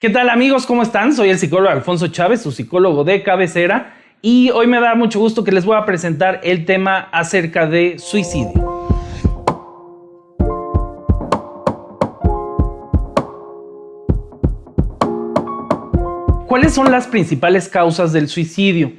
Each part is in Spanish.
¿Qué tal amigos? ¿Cómo están? Soy el psicólogo Alfonso Chávez, su psicólogo de cabecera, y hoy me da mucho gusto que les voy a presentar el tema acerca de suicidio. ¿Cuáles son las principales causas del suicidio?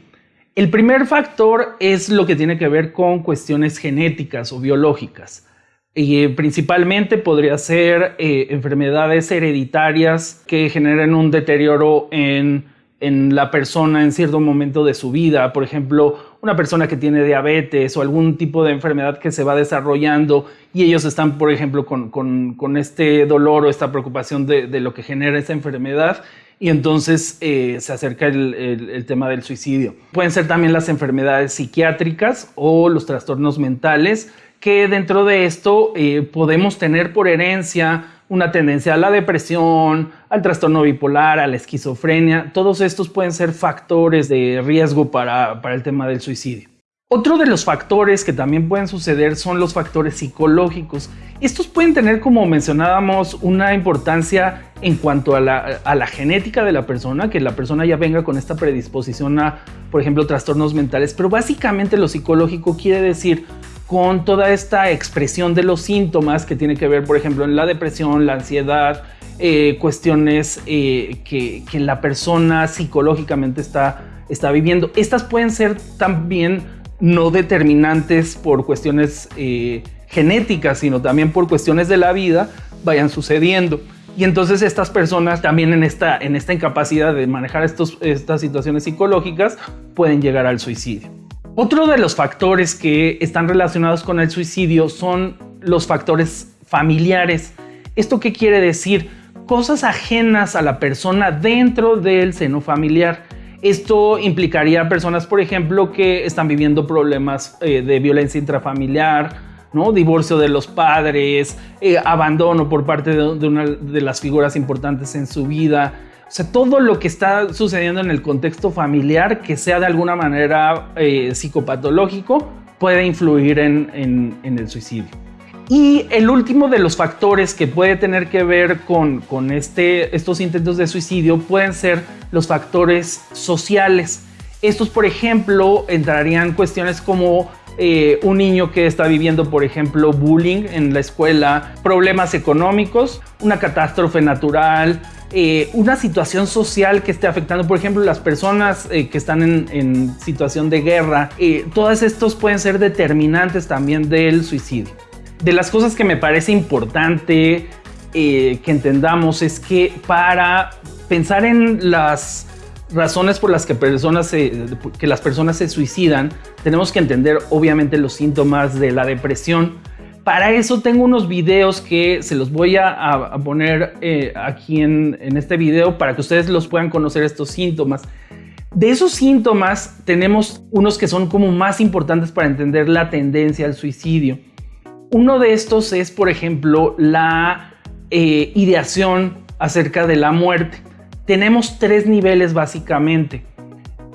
El primer factor es lo que tiene que ver con cuestiones genéticas o biológicas. Y principalmente podría ser eh, enfermedades hereditarias que generen un deterioro en, en, la persona en cierto momento de su vida. Por ejemplo, una persona que tiene diabetes o algún tipo de enfermedad que se va desarrollando y ellos están, por ejemplo, con, con, con este dolor o esta preocupación de, de, lo que genera esa enfermedad y entonces eh, se acerca el, tema del suicidio. Pueden ser también las enfermedades psiquiátricas o los trastornos mentales que dentro de esto eh, podemos tener por herencia una tendencia a la depresión, al trastorno bipolar, a la esquizofrenia. Todos estos pueden ser factores de riesgo para, para el tema del suicidio. Otro de los factores que también pueden suceder son los factores psicológicos. Estos pueden tener, como mencionábamos, una importancia en cuanto a la, genética de la persona, que la persona ya venga con esta predisposición a, por ejemplo, trastornos mentales, pero básicamente lo psicológico quiere decir con toda esta expresión de los síntomas que tiene que ver, por ejemplo, en la depresión, la ansiedad, eh, cuestiones eh, que, la persona psicológicamente está viviendo. Estas pueden ser también no determinantes por cuestiones eh, genéticas, sino también por cuestiones de la vida, vayan sucediendo. Y entonces estas personas también en esta, en esta incapacidad de manejar estos, estas situaciones psicológicas pueden llegar al suicidio. Otro de los factores que están relacionados con el suicidio son los factores familiares. ¿Esto qué quiere decir? Cosas ajenas a la persona dentro del seno familiar. Esto implicaría personas, por ejemplo, que están viviendo problemas eh, de violencia intrafamiliar, ¿no? divorcio de los padres, eh, abandono por parte de, una de las figuras importantes en su vida, o sea, todo lo que está sucediendo en el contexto familiar que sea de alguna manera eh, psicopatológico puede influir en, el suicidio. Y el último de los factores que puede tener que ver con, con este, estos intentos de suicidio pueden ser los factores sociales. Estos, por ejemplo, entrarían cuestiones como eh, un niño que está viviendo, por ejemplo, bullying en la escuela, problemas económicos, una catástrofe natural, eh, una situación social que esté afectando, por ejemplo, las personas eh, que están en, en, situación de guerra, todas estos pueden ser determinantes también del suicidio. De las cosas que me parece importante eh, que entendamos es que para pensar en las razones por las que, personas que las personas se suicidan, tenemos que entender obviamente los síntomas de la depresión, para eso tengo unos videos que se los voy a, a poner eh, aquí en, en este video para que ustedes los puedan conocer estos síntomas. De esos síntomas tenemos unos que son como más importantes para entender la tendencia al suicidio. Uno de estos es, por ejemplo, la eh, ideación acerca de la muerte. Tenemos tres niveles básicamente.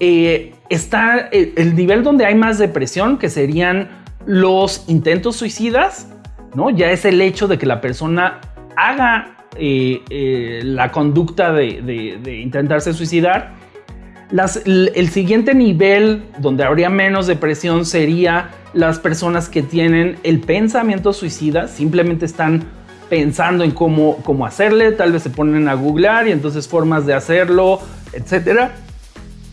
Eh, está el, el nivel donde hay más depresión, que serían los intentos suicidas, ¿no? Ya es el hecho de que la persona haga eh, la conducta de, intentarse suicidar. El, siguiente nivel donde habría menos depresión sería las personas que tienen el pensamiento suicida, simplemente están pensando en cómo, cómo hacerle, tal vez se ponen a googlear y entonces formas de hacerlo, etc.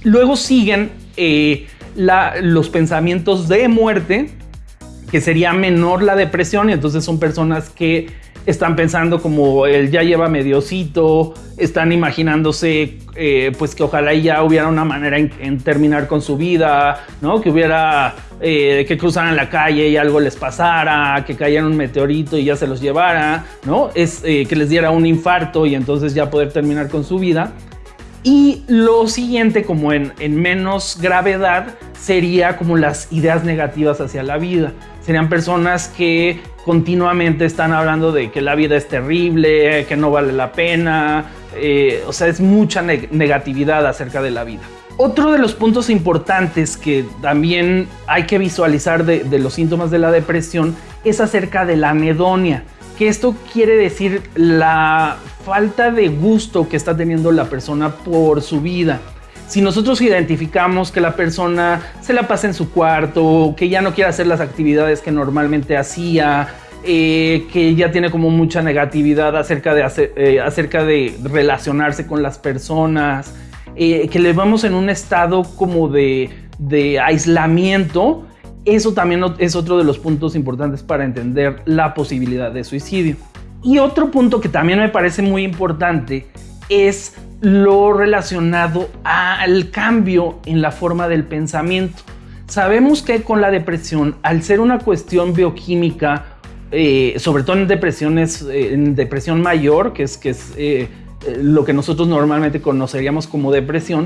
Luego siguen eh, los pensamientos de muerte, que sería menor la depresión y entonces son personas que están pensando como él ya lleva mediocito, están imaginándose eh, pues que ojalá ya hubiera una manera en, terminar con su vida, ¿no? Que hubiera eh, que cruzaran la calle y algo les pasara, que cayera un meteorito y ya se los llevara, ¿no? Es eh, que les diera un infarto y entonces ya poder terminar con su vida. Y lo siguiente, como en, en, menos gravedad, sería como las ideas negativas hacia la vida. Serían personas que continuamente están hablando de que la vida es terrible, que no vale la pena, eh, o sea, es mucha ne negatividad acerca de la vida. Otro de los puntos importantes que también hay que visualizar de, de los síntomas de la depresión es acerca de la anedonia. que esto quiere decir la falta de gusto que está teniendo la persona por su vida. Si nosotros identificamos que la persona se la pasa en su cuarto, que ya no quiere hacer las actividades que normalmente hacía, eh, que ya tiene como mucha negatividad acerca de, eh, acerca de relacionarse con las personas, eh, que le vamos en un estado como de, de aislamiento, eso también es otro de los puntos importantes para entender la posibilidad de suicidio. Y otro punto que también me parece muy importante es lo relacionado al cambio en la forma del pensamiento. Sabemos que con la depresión, al ser una cuestión bioquímica, eh, sobre todo en depresiones, eh, en depresión mayor, que es, eh, lo que nosotros normalmente conoceríamos como depresión,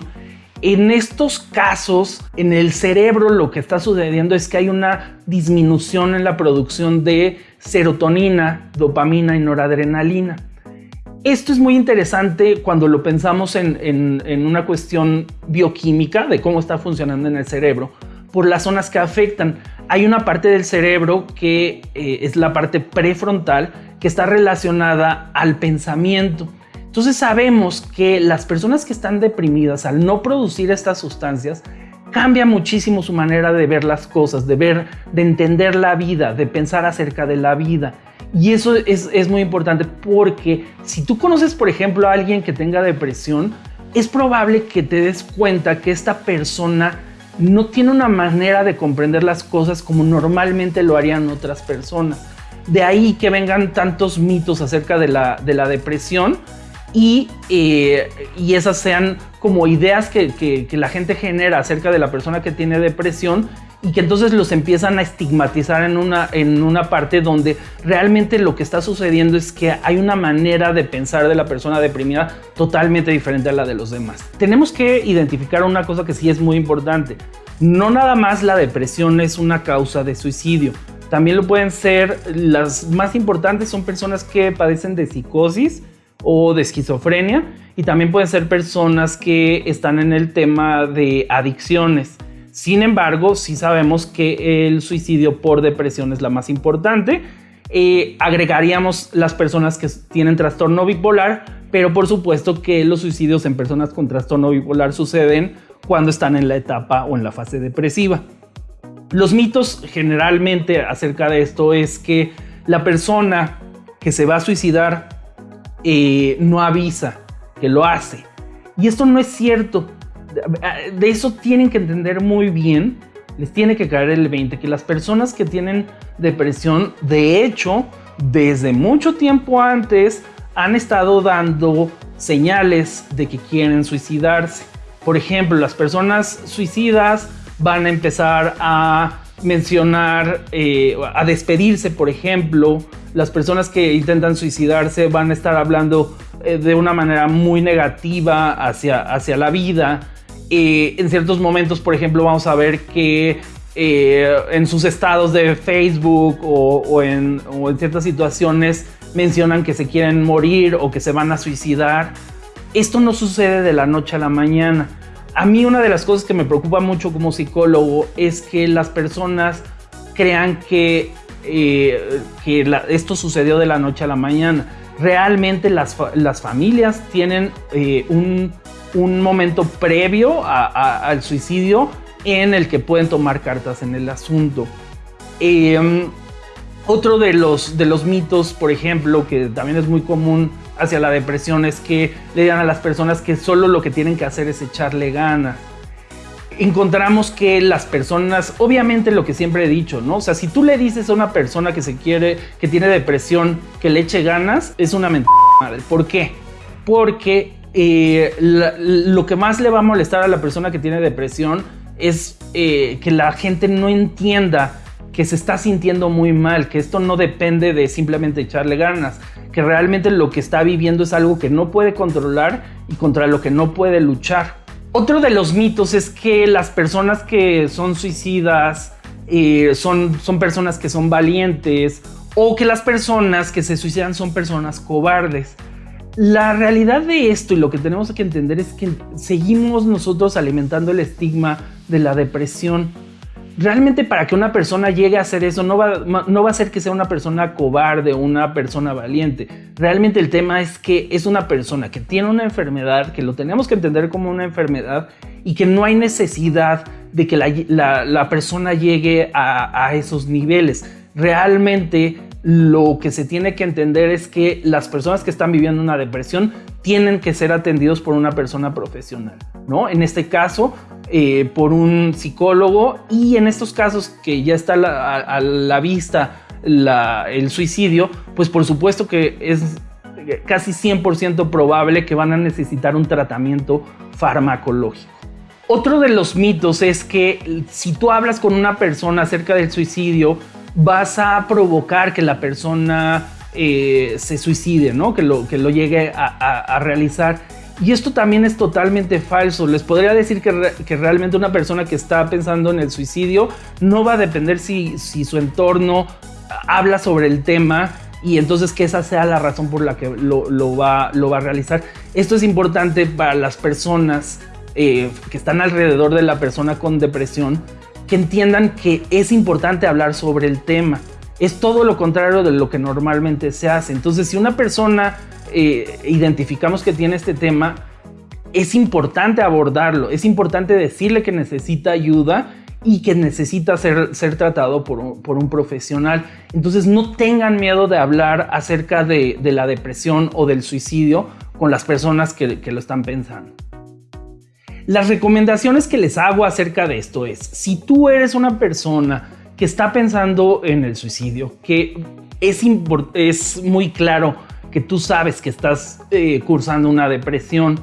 en estos casos, en el cerebro lo que está sucediendo es que hay una disminución en la producción de serotonina, dopamina y noradrenalina. Esto es muy interesante cuando lo pensamos en, una cuestión bioquímica de cómo está funcionando en el cerebro, por las zonas que afectan. Hay una parte del cerebro que eh, es la parte prefrontal que está relacionada al pensamiento. Entonces sabemos que las personas que están deprimidas al no producir estas sustancias cambia muchísimo su manera de ver las cosas, de ver, de entender la vida, de pensar acerca de la vida. Y eso es, es, muy importante porque si tú conoces, por ejemplo, a alguien que tenga depresión, es probable que te des cuenta que esta persona no tiene una manera de comprender las cosas como normalmente lo harían otras personas. De ahí que vengan tantos mitos acerca de la, de la depresión eh, y, esas sean como ideas que, la gente genera acerca de la persona que tiene depresión y que entonces los empiezan a estigmatizar en una, en una parte donde realmente lo que está sucediendo es que hay una manera de pensar de la persona deprimida totalmente diferente a la de los demás. Tenemos que identificar una cosa que sí es muy importante. No nada más la depresión es una causa de suicidio. También lo pueden ser, las más importantes son personas que padecen de psicosis, o de esquizofrenia y también pueden ser personas que están en el tema de adicciones. Sin embargo, sí sabemos que el suicidio por depresión es la más importante. Eh, agregaríamos las personas que tienen trastorno bipolar, pero por supuesto que los suicidios en personas con trastorno bipolar suceden cuando están en la etapa o en la fase depresiva. Los mitos generalmente acerca de esto es que la persona que se va a suicidar eh, no avisa que lo hace. Y esto no es cierto. De eso tienen que entender muy bien, les tiene que caer el 20, que las personas que tienen depresión, de hecho, desde mucho tiempo antes, han estado dando señales de que quieren suicidarse. Por ejemplo, las personas suicidas van a empezar a mencionar, eh, a despedirse, por ejemplo, las personas que intentan suicidarse van a estar hablando eh, de una manera muy negativa hacia, hacia la vida. Eh, en ciertos momentos, por ejemplo, vamos a ver que en sus estados de Facebook o, en, o en ciertas situaciones mencionan que se quieren morir o que se van a suicidar. Esto no sucede de la noche a la mañana a mí una de las cosas que me preocupa mucho como psicólogo es que las personas crean que, eh, que esto sucedió de la noche a la mañana. Realmente las, familias tienen eh, un, momento previo al suicidio en el que pueden tomar cartas en el asunto. Em, otro de los, de los mitos, por ejemplo, que también es muy común hacia la depresión es que le digan a las personas que solo lo que tienen que hacer es echarle ganas. Encontramos que las personas, obviamente lo que siempre he dicho, ¿no? O sea, si tú le dices a una persona que se quiere, que tiene depresión, que le eche ganas, es una mentira madre. ¿Por qué? Porque eh, lo que más le va a molestar a la persona que tiene depresión es eh, que la gente no entienda que se está sintiendo muy mal, que esto no depende de simplemente echarle ganas, que realmente lo que está viviendo es algo que no puede controlar y contra lo que no puede luchar. Otro de los mitos es que las personas que son suicidas eh, son, son personas que son valientes o que las personas que se suicidan son personas cobardes. La realidad de esto y lo que tenemos que entender es que seguimos nosotros alimentando el estigma de la depresión realmente para que una persona llegue a hacer eso no va, no va a ser que sea una persona cobarde una persona valiente. Realmente el tema es que es una persona que tiene una enfermedad, que lo tenemos que entender como una enfermedad y que no hay necesidad de que la, persona llegue a esos niveles. Realmente lo que se tiene que entender es que las personas que están viviendo una depresión tienen que ser atendidos por una persona profesional, ¿no? En este caso, eh, por un psicólogo y en estos casos que ya está a, la vista el suicidio, pues por supuesto que es casi 100% probable que van a necesitar un tratamiento farmacológico. Otro de los mitos es que si tú hablas con una persona acerca del suicidio, vas a provocar que la persona eh, se suicide, ¿no? Que lo, que lo llegue a, realizar. Y esto también es totalmente falso. Les podría decir que, que, realmente una persona que está pensando en el suicidio no va a depender si, si su entorno habla sobre el tema y entonces que esa sea la razón por la que lo, lo, va, lo va a realizar. Esto es importante para las personas eh, que están alrededor de la persona con depresión que entiendan que es importante hablar sobre el tema. Es todo lo contrario de lo que normalmente se hace. Entonces, si una persona eh, identificamos que tiene este tema, es importante abordarlo, es importante decirle que necesita ayuda y que necesita ser, ser tratado por un, profesional. Entonces no tengan miedo de hablar acerca de, la depresión o del suicidio con las personas que lo están pensando. Las recomendaciones que les hago acerca de esto es, si tú eres una persona que está pensando en el suicidio, que es, es muy claro que tú sabes que estás eh, cursando una depresión,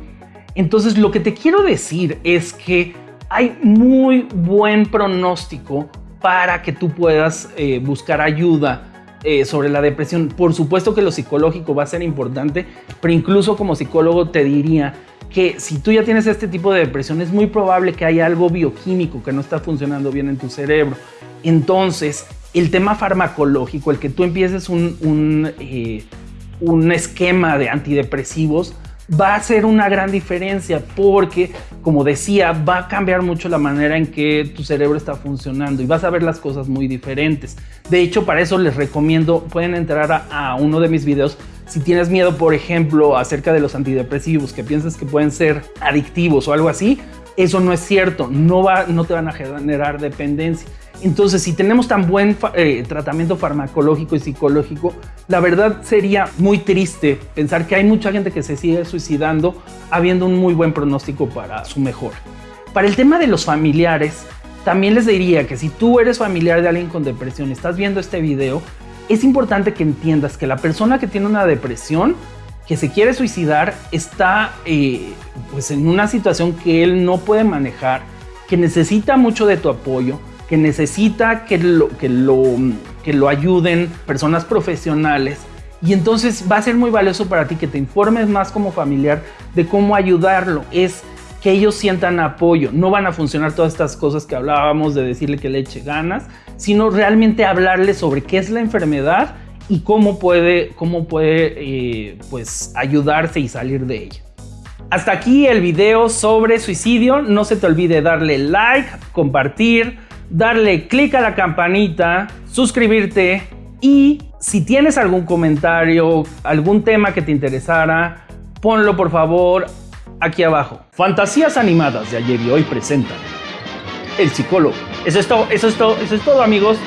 entonces lo que te quiero decir es que hay muy buen pronóstico para que tú puedas eh, buscar ayuda eh, sobre la depresión. Por supuesto que lo psicológico va a ser importante, pero incluso como psicólogo te diría que si tú ya tienes este tipo de depresión, es muy probable que haya algo bioquímico que no está funcionando bien en tu cerebro. Entonces, el tema farmacológico, el que tú empieces un, un, eh, un esquema de antidepresivos, va a ser una gran diferencia porque, como decía, va a cambiar mucho la manera en que tu cerebro está funcionando y vas a ver las cosas muy diferentes. De hecho, para eso les recomiendo, pueden entrar a, a uno de mis videos si tienes miedo, por ejemplo, acerca de los antidepresivos, que piensas que pueden ser adictivos o algo así, eso no es cierto, no, va, no te van a generar dependencia. Entonces, si tenemos tan buen eh, tratamiento farmacológico y psicológico, la verdad sería muy triste pensar que hay mucha gente que se sigue suicidando habiendo un muy buen pronóstico para su mejora. Para el tema de los familiares, también les diría que si tú eres familiar de alguien con depresión y estás viendo este video, es importante que entiendas que la persona que tiene una depresión, que se quiere suicidar, está eh, pues en una situación que él no puede manejar, que necesita mucho de tu apoyo, que necesita que lo, que lo, que lo ayuden personas profesionales. Y entonces va a ser muy valioso para ti que te informes más como familiar de cómo ayudarlo. Es que ellos sientan apoyo. No van a funcionar todas estas cosas que hablábamos de decirle que le eche ganas, sino realmente hablarle sobre qué es la enfermedad y cómo puede, cómo puede eh, pues, ayudarse y salir de ella. Hasta aquí el video sobre suicidio. No se te olvide darle like, compartir, darle clic a la campanita, suscribirte y si tienes algún comentario, algún tema que te interesara, ponlo por favor aquí abajo. Fantasías animadas de ayer y hoy presentan El psicólogo. Eso es todo, eso es todo, eso es todo amigos.